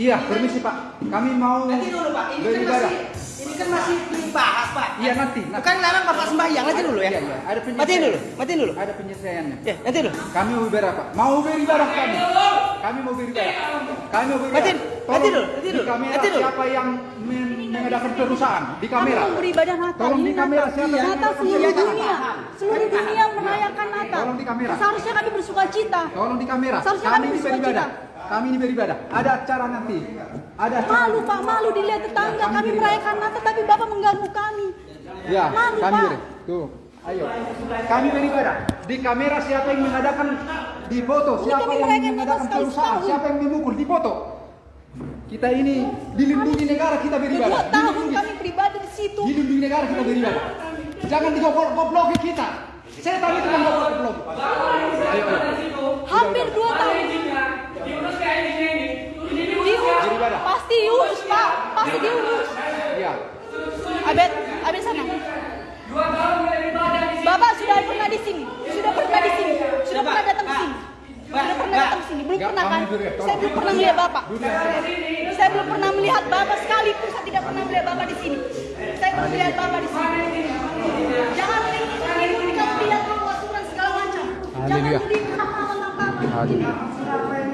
Iya, permisi Pak. Kami mau Nanti dulu Pak, ini kan masih ini kan masih dibahas Pak. Iya, nanti, nanti. Bukan larang Bapak sembahyang nanti dulu ya. Iya, iya. Ada penyelesaian. Matiin dulu, matiin dulu. Ada penyelesaiannya. Ya, nanti dulu. Kami mau beribadah Pak. Mau beribadah kami. Kami mau beribadah. Kami mau beribadah. Matiin, matiin dulu, matiin Di dulu, kamera matiin dulu. siapa yang men- mengadakan perusahaan di kamera? Kami mau beribadah Natal. Tolong di kamera siapa yang Natal seluruh Iya, dunia. Seluruh dunia merayakan Natal. Tolong di kamera. Seharusnya kami bersuka cita. Tolong di kamera. Seharusnya Kami kami bersuka cita. Kami ini beribadah. Ada acara nanti. Ada acara. Malu Pak, malu dilihat tetangga. Kami merayakan Natal tapi Bapak mengganggu kami. Ya, Malu, kami Pak. Tuh. Ayo. Kami beribadah. Di kamera siapa yang mengadakan di foto, siapa kami yang mengadakan perusahaan, siapa yang memukul di foto. Kita ini dilindungi negara kita beribadah. Dua tahun Dilindungi. kami beribadah di situ. Dilindungi negara kita beribadah. Jangan digoblok-gobloki kita. Setan itu yang goblok-goblok. Ayo, ayo. Hampir dua tahun. Diurus. Beribadah. Pasti diurus Pak. Pasti diurus. Ya. Abed, Abed sana. Bapak sudah pernah di sini. Sudah pernah di sini. Sudah pernah datang ke sini. Sudah pernah datang ke sini. Belum pernah kan? ya. Saya belum pernah melihat Bapak. Duduk. Saya belum pernah melihat Bapak sekalipun saya tidak pernah melihat Bapak di sini. Saya belum melihat Bapak di sini. Jangan menimbulkan kamu lihat kamu asuran segala macam. Jangan menimbulkan hal-hal Bapak. Haleluya.